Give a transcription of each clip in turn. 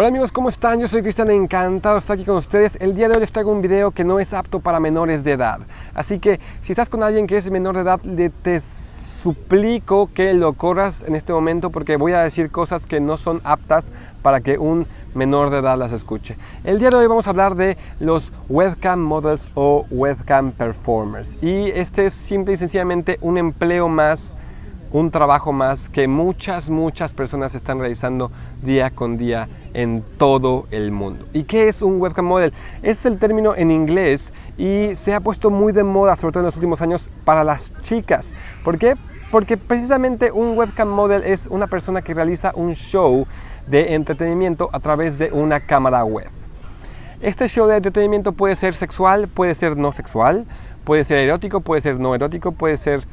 Hola amigos, ¿cómo están? Yo soy Cristian, encantado de estar aquí con ustedes. El día de hoy les traigo un video que no es apto para menores de edad. Así que si estás con alguien que es menor de edad, te suplico que lo corras en este momento porque voy a decir cosas que no son aptas para que un menor de edad las escuche. El día de hoy vamos a hablar de los webcam models o webcam performers. Y este es simple y sencillamente un empleo más un trabajo más que muchas, muchas personas están realizando día con día en todo el mundo. ¿Y qué es un webcam model? Es el término en inglés y se ha puesto muy de moda, sobre todo en los últimos años, para las chicas. ¿Por qué? Porque precisamente un webcam model es una persona que realiza un show de entretenimiento a través de una cámara web. Este show de entretenimiento puede ser sexual, puede ser no sexual, puede ser erótico, puede ser no erótico, puede ser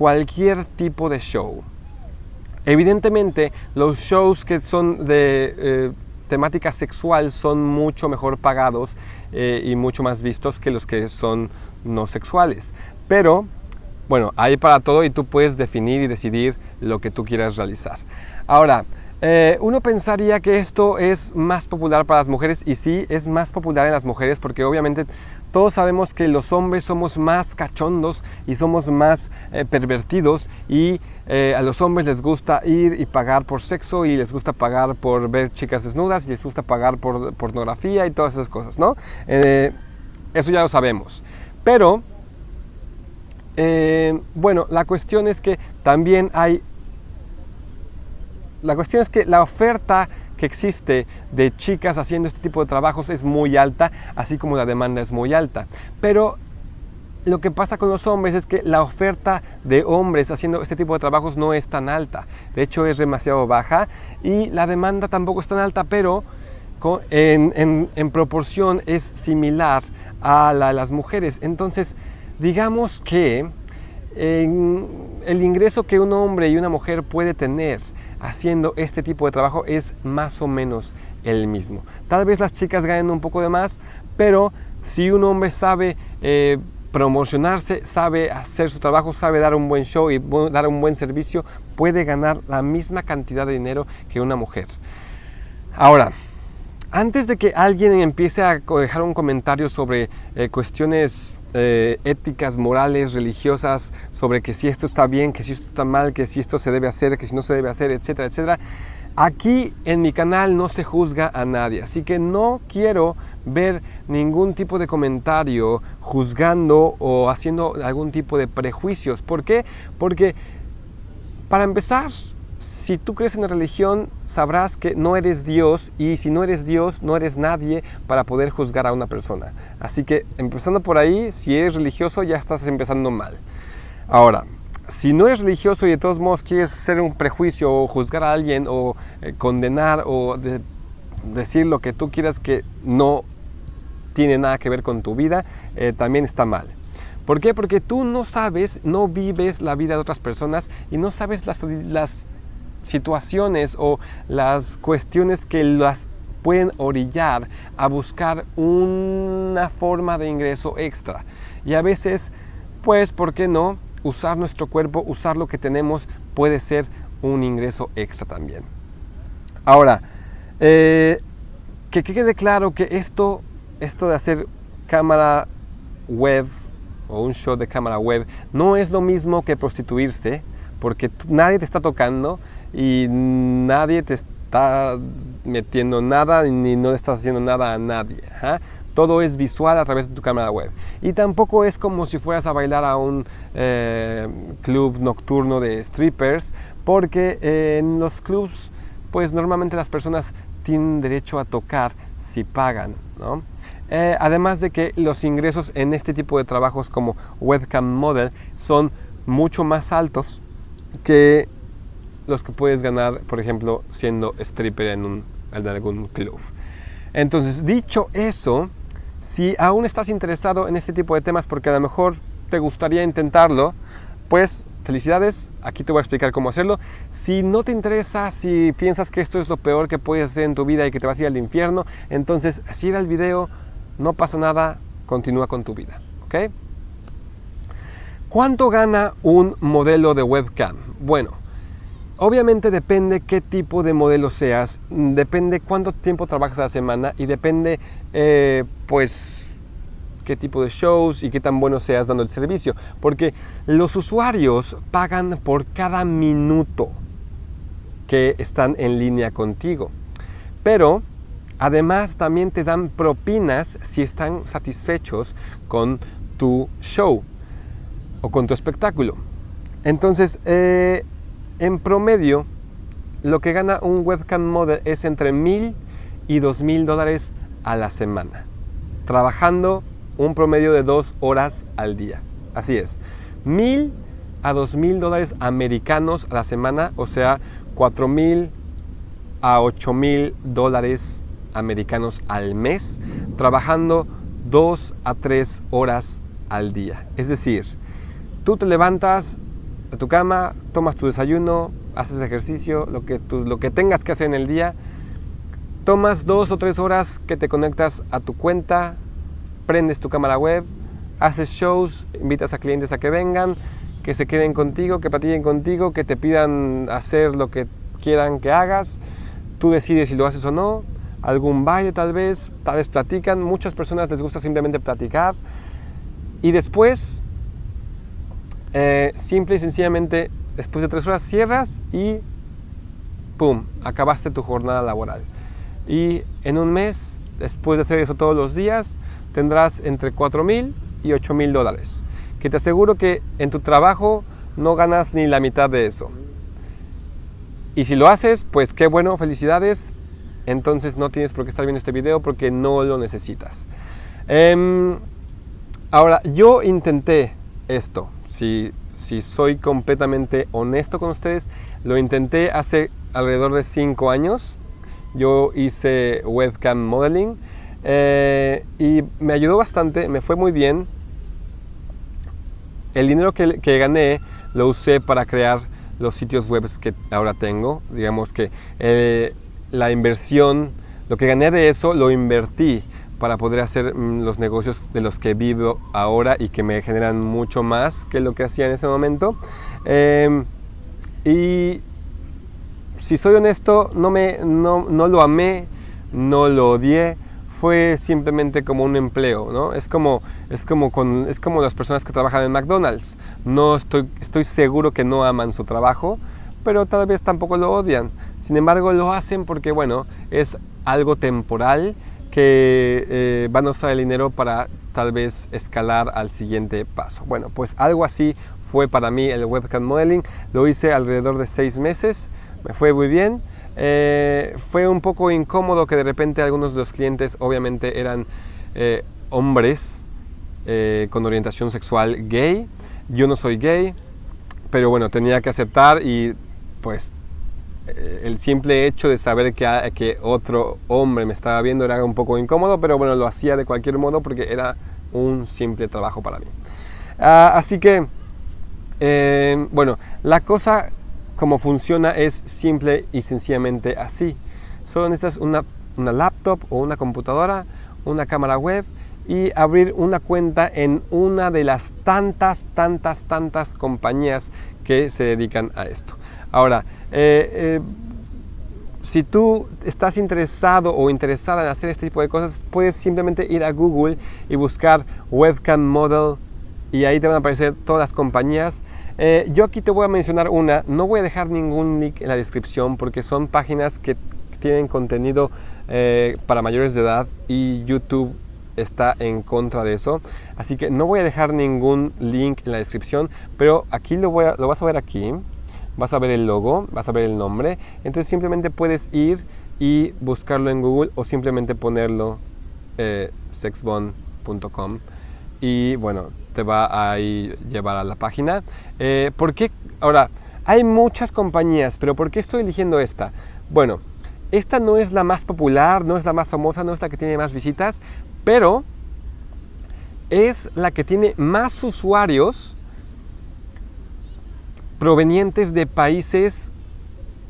cualquier tipo de show. Evidentemente, los shows que son de eh, temática sexual son mucho mejor pagados eh, y mucho más vistos que los que son no sexuales. Pero, bueno, hay para todo y tú puedes definir y decidir lo que tú quieras realizar. Ahora, eh, uno pensaría que esto es más popular para las mujeres y sí, es más popular en las mujeres porque obviamente todos sabemos que los hombres somos más cachondos y somos más eh, pervertidos y eh, a los hombres les gusta ir y pagar por sexo y les gusta pagar por ver chicas desnudas y les gusta pagar por pornografía y todas esas cosas, ¿no? eso ya lo sabemos. Pero, bueno, la cuestión es que también hay la cuestión es que la oferta que existe de chicas haciendo este tipo de trabajos es muy alta, así como la demanda es muy alta. Pero lo que pasa con los hombres es que la oferta de hombres haciendo este tipo de trabajos no es tan alta. De hecho, es demasiado baja y la demanda tampoco es tan alta, pero en, proporción es similar a la de las mujeres. Entonces, digamos que el ingreso que un hombre y una mujer puede tener haciendo este tipo de trabajo es más o menos el mismo. Tal vez las chicas ganen un poco de más, pero si un hombre sabe eh, promocionarse, sabe hacer su trabajo, sabe dar un buen show y dar un buen servicio, puede ganar la misma cantidad de dinero que una mujer. Ahora, antes de que alguien empiece a dejar un comentario sobre eh, cuestiones eh, éticas, morales, religiosas, sobre que si esto está bien, que si esto está mal, que si esto se debe hacer, que si no se debe hacer, etcétera, etcétera. Aquí en mi canal no se juzga a nadie, así que no quiero ver ningún tipo de comentario juzgando o haciendo algún tipo de prejuicios. ¿Por qué? Porque para empezar, si tú crees en la religión, sabrás que no eres Dios y si no eres Dios, no eres nadie para poder juzgar a una persona. Así que empezando por ahí, si eres religioso ya estás empezando mal. Ahora, si no eres religioso y de todos modos quieres hacer un prejuicio o juzgar a alguien o eh, condenar o decir lo que tú quieras que no tiene nada que ver con tu vida, eh, también está mal. ¿Por qué? Porque tú no sabes, no vives la vida de otras personas y no sabes las, las situaciones o las cuestiones que las pueden orillar a buscar una forma de ingreso extra. Y a veces, pues, ¿por qué no? Usar nuestro cuerpo, usar lo que tenemos puede ser un ingreso extra también. Ahora, eh, que quede claro que esto, esto de hacer cámara web o un show de cámara web no es lo mismo que prostituirse, porque nadie te está tocando y nadie te está metiendo nada ni no estás haciendo nada a nadie. Todo es visual a través de tu cámara web. Y tampoco es como si fueras a bailar a un eh, club nocturno de strippers, porque en los clubs, pues normalmente las personas tienen derecho a tocar si pagan. Eh, además de que los ingresos en este tipo de trabajos como webcam model son mucho más altos que los que puedes ganar, por ejemplo, siendo stripper en, algún club. Entonces, dicho eso, si aún estás interesado en este tipo de temas porque a lo mejor te gustaría intentarlo, pues felicidades, aquí te voy a explicar cómo hacerlo. Si no te interesa, si piensas que esto es lo peor que puedes hacer en tu vida y que te vas a ir al infierno, entonces si era el video, no pasa nada, continúa con tu vida, ¿ok? ¿Cuánto gana un modelo de webcam? Bueno, Obviamente depende qué tipo de modelo seas, depende cuánto tiempo trabajas a la semana y depende eh, pues qué tipo de shows y qué tan bueno seas dando el servicio. Porque los usuarios pagan por cada minuto que están en línea contigo. Pero además también te dan propinas si están satisfechos con tu show o con tu espectáculo. Entonces, eh, en promedio, lo que gana un webcam model es entre mil y dos mil dólares a la semana, trabajando un promedio de dos horas al día. Así es, mil a dos mil dólares americanos a la semana, o sea, cuatro mil a ocho mil dólares americanos al mes, trabajando dos a tres horas al día. Es decir, tú te levantas tu cama, tomas tu desayuno, haces ejercicio, lo que, lo que tengas que hacer en el día, tomas dos o tres horas que te conectas a tu cuenta, prendes tu cámara web, haces shows, invitas a clientes a que vengan, que se queden contigo, que patillen contigo, que te pidan hacer lo que quieran que hagas, tú decides si lo haces o no, algún baile tal vez, tal vez platican, muchas personas les gusta simplemente platicar. Y después eh, simple y sencillamente, después de tres horas cierras y ¡pum! Acabaste tu jornada laboral. Y en un mes, después de hacer eso todos los días, tendrás entre 4 mil y 8 mil dólares. Que te aseguro que en tu trabajo no ganas ni la mitad de eso. Y si lo haces, pues qué bueno, felicidades. Entonces no tienes por qué estar viendo este video porque no lo necesitas. Em, ahora, yo intenté esto si, soy completamente honesto con ustedes, lo intenté hace alrededor de 5 años. Yo hice webcam modeling eh, y me ayudó bastante, me fue muy bien. El dinero que, gané lo usé para crear los sitios web que ahora tengo. Digamos que eh, la inversión, lo que gané de eso lo invertí para poder hacer mm, los negocios de los que vivo ahora y que me generan mucho más que lo que hacía en ese momento. Em, y si soy honesto, no, me, no, no, lo amé, no lo odié, fue simplemente como un empleo, ¿no? Es como, es como, con, es como las personas que trabajan en McDonald's. No estoy, estoy seguro que no aman su trabajo, pero tal vez tampoco lo odian. Sin embargo, lo hacen porque, bueno, es algo temporal que eh, van a usar el dinero para tal vez escalar al siguiente paso. Bueno, pues algo así fue para mí el webcam modeling. Lo hice alrededor de seis meses, me fue muy bien. Eh, fue un poco incómodo que de repente algunos de los clientes obviamente eran eh, hombres con orientación sexual gay. Yo no soy gay, pero bueno, tenía que aceptar y pues eh, el simple hecho de saber que, que otro hombre me estaba viendo era un poco incómodo, pero bueno, lo hacía de cualquier modo porque era un simple trabajo para mí. Ah, así que, eh, bueno, la cosa como funciona es simple y sencillamente así. Solo necesitas una, una laptop o una computadora, una cámara web y abrir una cuenta en una de las tantas, tantas, tantas compañías que se dedican a esto. Ahora, eh, eh, si tú estás interesado o interesada en hacer este tipo de cosas, puedes simplemente ir a Google y buscar webcam model y ahí te van a aparecer todas las compañías. Eh, yo aquí te voy a mencionar una, no voy a dejar ningún link en la descripción porque son páginas que tienen contenido para mayores de edad y YouTube está en contra de eso. Así que no voy a dejar ningún link en la descripción, pero aquí lo, voy lo vas a ver aquí vas a ver el logo, vas a ver el nombre. Entonces simplemente puedes ir y buscarlo en Google o simplemente ponerlo eh, sexbond.com y bueno, te va a llevar a la página. Eh, ¿Por qué? Ahora, hay muchas compañías, pero ¿por qué estoy eligiendo esta? Bueno, esta no es la más popular, no es la más famosa, no es la que tiene más visitas, pero es la que tiene más usuarios provenientes de países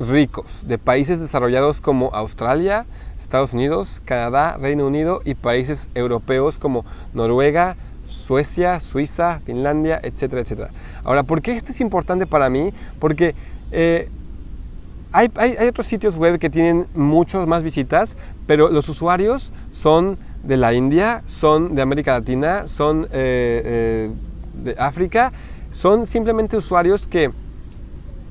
ricos, de países desarrollados como Australia, Estados Unidos, Canadá, Reino Unido y países europeos como Noruega, Suecia, Suiza, Finlandia, etcétera, etcétera. Ahora, ¿por qué esto es importante para mí? Porque eh, hay, otros sitios web que tienen muchos más visitas, pero los usuarios son de la India, son de América Latina, son eh, eh, de África, son simplemente usuarios que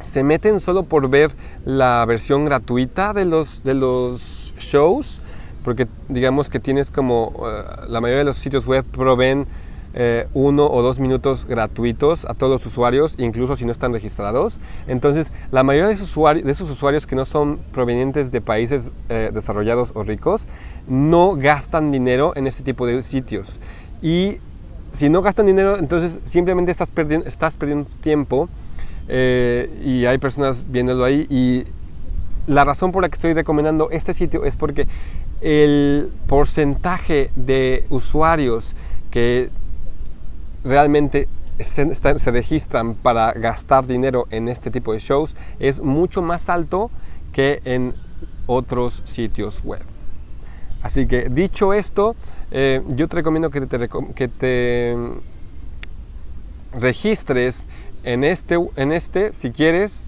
se meten solo por ver la versión gratuita de los, de los shows, porque digamos que tienes como eh, la mayoría de los sitios web proveen eh, uno o dos minutos gratuitos a todos los usuarios, incluso si no están registrados. Entonces, la mayoría de esos usuarios, de esos usuarios que no son provenientes de países eh, desarrollados o ricos, no gastan dinero en este tipo de sitios. Y si no gastan dinero, entonces simplemente estás perdiendo, tiempo eh, y hay personas viéndolo ahí y la razón por la que estoy recomendando este sitio es porque el porcentaje de usuarios que realmente se, registran para gastar dinero en este tipo de shows es mucho más alto que en otros sitios web. Así que dicho esto, eh, yo te recomiendo que te, que te registres en este, en este si quieres,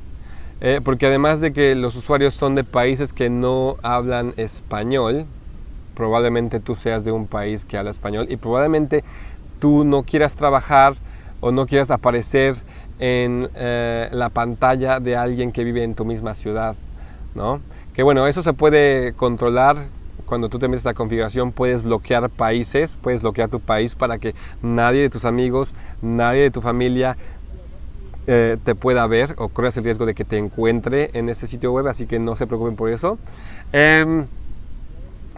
eh, porque además de que los usuarios son de países que no hablan español, probablemente tú seas de un país que habla español y probablemente tú no quieras trabajar o no quieras aparecer en eh, la pantalla de alguien que vive en tu misma ciudad, ¿no? Que bueno, eso se puede controlar cuando tú te metes a configuración puedes bloquear países, puedes bloquear tu país para que nadie de tus amigos, nadie de tu familia eh, te pueda ver o corras el riesgo de que te encuentre en ese sitio web, así que no se preocupen por eso. Em,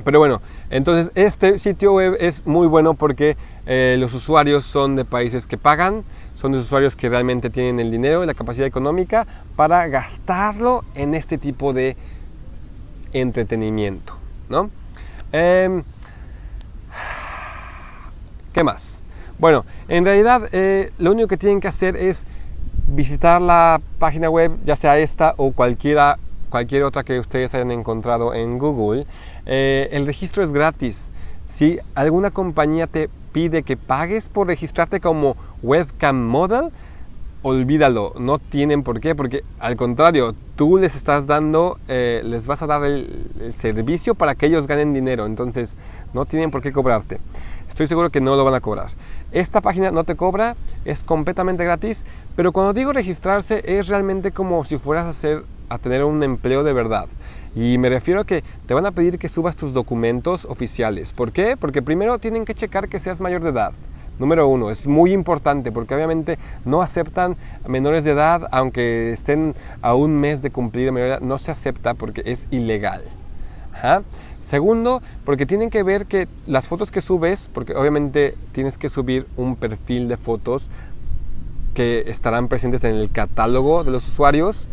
pero bueno, entonces este sitio web es muy bueno porque eh, los usuarios son de países que pagan, son de usuarios que realmente tienen el dinero y la capacidad económica para gastarlo en este tipo de entretenimiento, ¿no? Em, ¿Qué más? Bueno, en realidad eh, lo único que tienen que hacer es visitar la página web, ya sea esta o cualquiera, cualquier otra que ustedes hayan encontrado en Google. Eh, el registro es gratis. Si alguna compañía te pide que pagues por registrarte como webcam model, olvídalo, no tienen por qué, porque al contrario, tú les estás dando, eh, les vas a dar el, servicio para que ellos ganen dinero, entonces no tienen por qué cobrarte. Estoy seguro que no lo van a cobrar. Esta página no te cobra, es completamente gratis, pero cuando digo registrarse es realmente como si fueras a, hacer, a tener un empleo de verdad. Y me refiero a que te van a pedir que subas tus documentos oficiales. ¿Por qué? Porque primero tienen que checar que seas mayor de edad. Número uno, es muy importante porque obviamente no aceptan menores de edad, aunque estén a un mes de cumplir mayoría, edad, no se acepta porque es ilegal. Segundo, porque tienen que ver que las fotos que subes, porque obviamente tienes que subir un perfil de fotos que estarán presentes en el catálogo de los usuarios,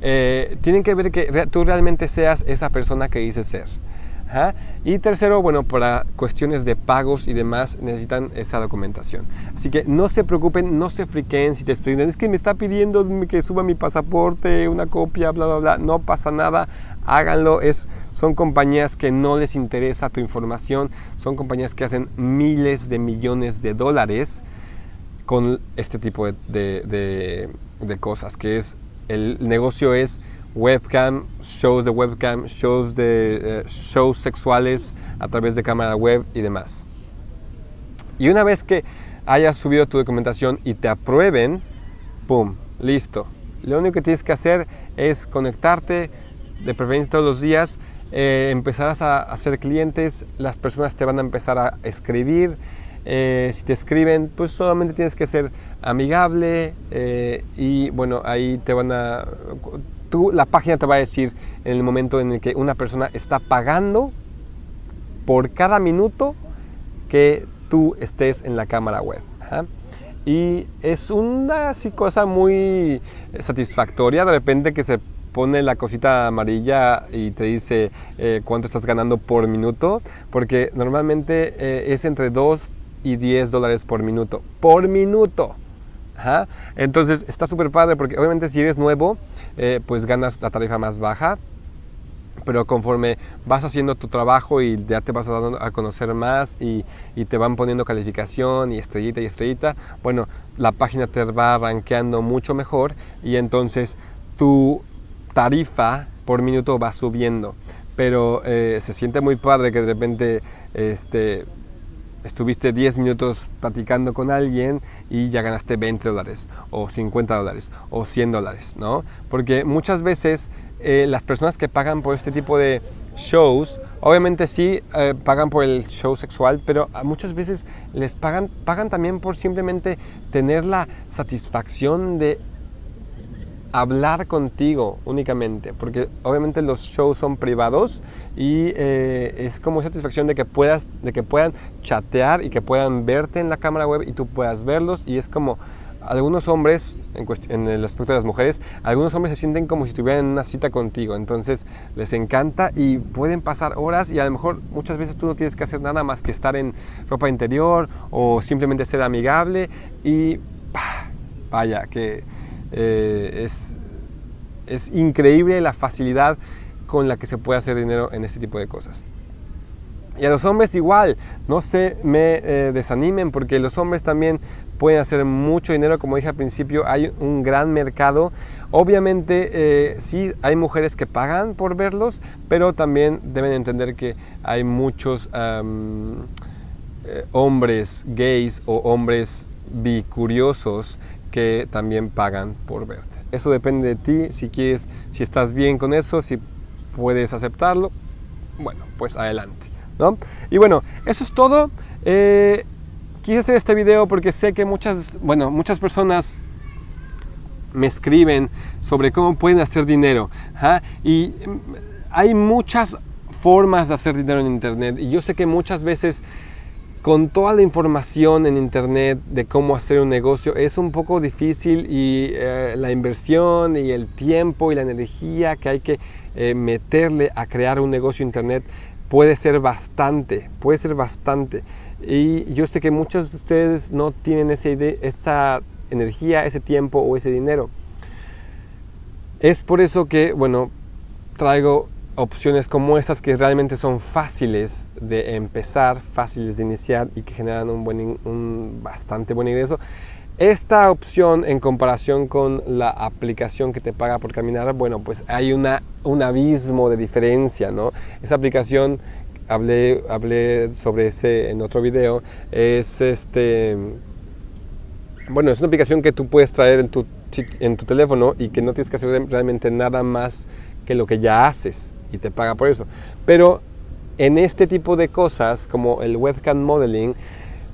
eh, tienen que ver que tú realmente seas esa persona que dices ser. Y tercero, bueno, para cuestiones de pagos y demás necesitan esa documentación. Así que no se preocupen, no se friquen si te estoy es que me está pidiendo que suba mi pasaporte, una copia, bla, bla, bla. No pasa nada, háganlo. Es, son compañías que no les interesa tu información, son compañías que hacen miles de millones de dólares con este tipo de, de, de cosas, que es, el negocio es webcam, shows de webcam, shows de eh, shows sexuales a través de cámara web y demás. Y una vez que hayas subido tu documentación y te aprueben, ¡pum! Listo. Lo único que tienes que hacer es conectarte, de preferencia todos los días, eh, empezarás a hacer clientes, las personas te van a empezar a escribir, eh, si te escriben, pues solamente tienes que ser amigable y bueno, ahí te van a la página te va a decir en el momento en el que una persona está pagando por cada minuto que tú estés en la cámara web. Y es una así, cosa muy satisfactoria de repente que se pone la cosita amarilla y te dice eh, cuánto estás ganando por minuto, porque normalmente eh, es entre 2 y 10 dólares por minuto. Por minuto. Entonces está súper padre porque obviamente si eres nuevo, eh, pues ganas la tarifa más baja, pero conforme vas haciendo tu trabajo y ya te vas dando a conocer más y, te van poniendo calificación y estrellita y estrellita, bueno, la página te va rankeando mucho mejor y entonces tu tarifa por minuto va subiendo. Pero eh, se siente muy padre que de repente este, estuviste 10 minutos platicando con alguien y ya ganaste 20 dólares o 50 dólares o 100 dólares, ¿no? Porque muchas veces eh, las personas que pagan por este tipo de shows, obviamente sí eh, pagan por el show sexual, pero muchas veces les pagan, pagan también por simplemente tener la satisfacción de hablar contigo únicamente, porque obviamente los shows son privados y eh, es como satisfacción de que puedas, de que puedan chatear y que puedan verte en la cámara web y tú puedas verlos. Y es como algunos hombres, en, en, el aspecto de las mujeres, algunos hombres se sienten como si estuvieran en una cita contigo, entonces les encanta y pueden pasar horas y a lo mejor muchas veces tú no tienes que hacer nada más que estar en ropa interior o simplemente ser amigable y vaya, que eh, es, es increíble la facilidad con la que se puede hacer dinero en este tipo de cosas. Y a los hombres igual, no se me eh, desanimen porque los hombres también pueden hacer mucho dinero, como dije al principio, hay un gran mercado. Obviamente eh, sí hay mujeres que pagan por verlos, pero también deben entender que hay muchos hombres gays o hombres bicuriosos que también pagan por verte. Eso depende de ti, si quieres, si estás bien con eso, si puedes aceptarlo, bueno, pues adelante. ¿no? Y bueno, eso es todo. Eh, quise hacer este video porque sé que muchas, bueno, muchas personas me escriben sobre cómo pueden hacer dinero. Y mm, hay muchas formas de hacer dinero en Internet. Y yo sé que muchas veces con toda la información en internet de cómo hacer un negocio es un poco difícil y eh, la inversión y el tiempo y la energía que hay que eh, meterle a crear un negocio internet puede ser bastante, puede ser bastante. Y yo sé que muchos de ustedes no tienen esa, esa energía, ese tiempo o ese dinero. Es por eso que, bueno, traigo opciones como estas que realmente son fáciles de empezar, fáciles de iniciar y que generan un, buen, un bastante buen ingreso. Esta opción en comparación con la aplicación que te paga por caminar, bueno, pues hay una, un abismo de diferencia, ¿no? Esa aplicación, hablé, hablé sobre ese en otro video, es este... Bueno, es una aplicación que tú puedes traer en tu, en tu teléfono y que no tienes que hacer realmente nada más que lo que ya haces y te paga por eso. Pero en este tipo de cosas, como el webcam modeling,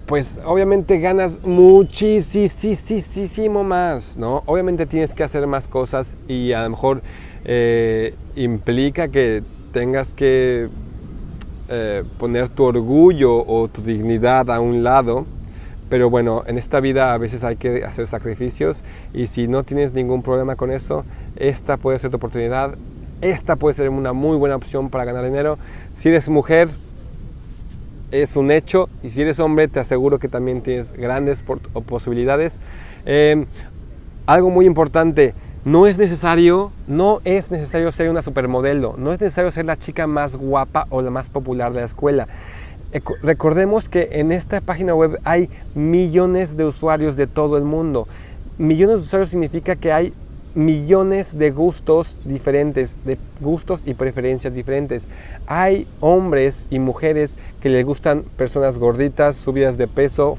pues obviamente ganas muchísimo más, ¿no? Obviamente tienes que hacer más cosas y a lo mejor eh, implica que tengas que eh, poner tu orgullo o tu dignidad a un lado, pero bueno, en esta vida a veces hay que hacer sacrificios y si no tienes ningún problema con eso, esta puede ser tu oportunidad esta puede ser una muy buena opción para ganar dinero. Si eres mujer, es un hecho. Y si eres hombre, te aseguro que también tienes grandes posibilidades. Eh, algo muy importante, no es necesario, no es necesario ser una supermodelo, no es necesario ser la chica más guapa o la más popular de la escuela. Recordemos que en esta página web hay millones de usuarios de todo el mundo. Millones de usuarios significa que hay millones de gustos diferentes, de gustos y preferencias diferentes. Hay hombres y mujeres que les gustan personas gorditas, subidas de peso,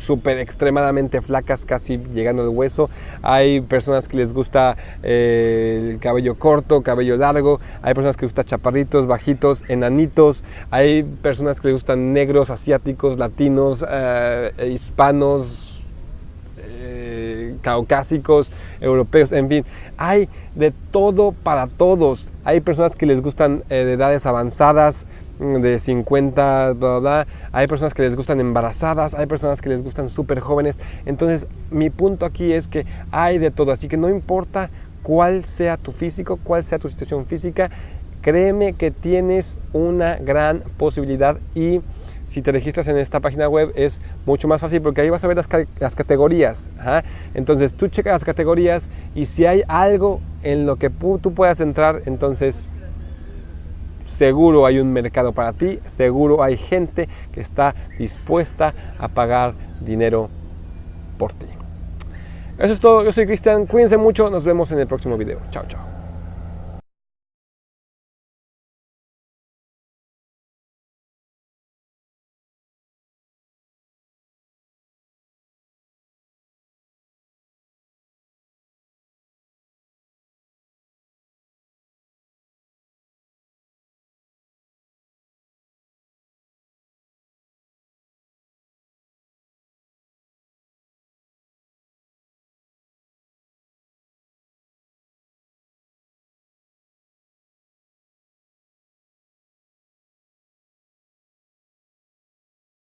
súper extremadamente flacas, casi llegando al hueso. Hay personas que les gusta eh, el cabello corto, cabello largo. Hay personas que les gusta chaparritos, bajitos, enanitos. Hay personas que les gustan negros, asiáticos, latinos, eh, hispanos, caucásicos, europeos, en fin, hay de todo para todos. Hay personas que les gustan eh, de edades avanzadas, mm, de 50, hay personas que les gustan embarazadas, hay personas que les gustan súper jóvenes. Entonces, mi punto aquí es que hay de todo, así que no importa cuál sea tu físico, cuál sea tu situación física, créeme que tienes una gran posibilidad y si te registras en esta página web es mucho más fácil porque ahí vas a ver las, categorías. Entonces tú checas las categorías y si hay algo en lo que tú puedas entrar, entonces seguro hay un mercado para ti, seguro hay gente que está dispuesta a pagar dinero por ti. Eso es todo, yo soy Cristian, cuídense mucho, nos vemos en el próximo video. Chao, chao.